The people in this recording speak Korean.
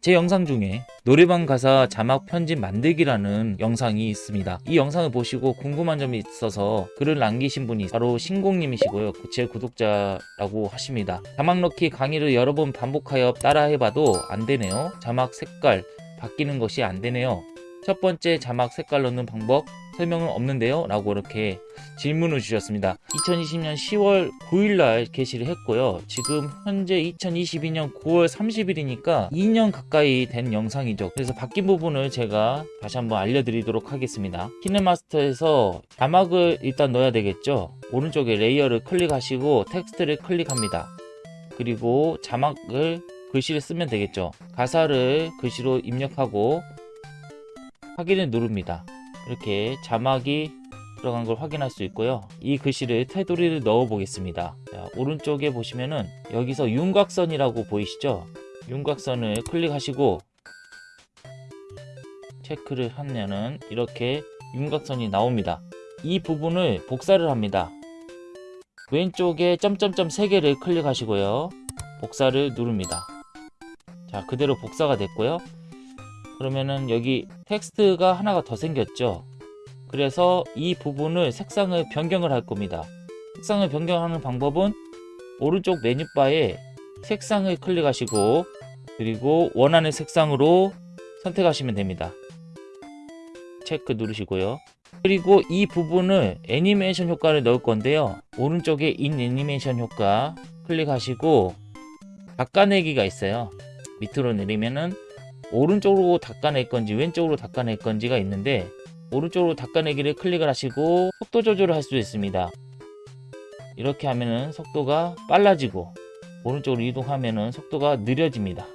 제 영상 중에 노래방 가사 자막 편집 만들기라는 영상이 있습니다. 이 영상을 보시고 궁금한 점이 있어서 글을 남기신 분이 바로 신공님이시고요. 제 구독자라고 하십니다. 자막 넣기 강의를 여러 번 반복하여 따라해봐도 안 되네요. 자막 색깔 바뀌는 것이 안 되네요. 첫 번째 자막 색깔 넣는 방법 설명은 없는데요? 라고 이렇게 질문을 주셨습니다. 2020년 10월 9일날 게시를 했고요. 지금 현재 2022년 9월 30일이니까 2년 가까이 된 영상이죠. 그래서 바뀐 부분을 제가 다시 한번 알려드리도록 하겠습니다. 키네마스터에서 자막을 일단 넣어야 되겠죠? 오른쪽에 layer를 클릭하시고 텍스트를 클릭합니다. 그리고 자막을 글씨를 쓰면 되겠죠? 가사를 글씨로 입력하고 확인을 누릅니다. 이렇게 자막이 들어간 걸 확인할 수 있고요. 이 글씨를 테두리를 넣어 보겠습니다. 자, 오른쪽에 보시면은 여기서 윤곽선이라고 보이시죠? 윤곽선을 클릭하시고 체크를 하면은 이렇게 윤곽선이 나옵니다. 이 부분을 복사를 합니다. 왼쪽에 점점점 3개를 클릭하시고요. 복사를 누릅니다. 자 그대로 복사가 됐고요 그러면은 여기 텍스트가 하나가 더 생겼죠? 그래서 이 부분을 색상을 변경을 할 겁니다. 색상을 변경하는 방법은 오른쪽 메뉴바에 색상을 클릭하시고 그리고 원하는 색상으로 선택하시면 됩니다. 체크 누르시고요. 그리고 이 부분을 애니메이션 효과를 넣을 건데요. 오른쪽에 인 애니메이션 효과 클릭하시고 닦아내기가 있어요. 밑으로 내리면은 오른쪽으로 닦아낼 건지 왼쪽으로 닦아낼 건지가 있는데 오른쪽으로 닦아내기를 클릭을 하시고 속도 조절을 할 수 있습니다. 이렇게 하면은 속도가 빨라지고 오른쪽으로 이동하면은 속도가 느려집니다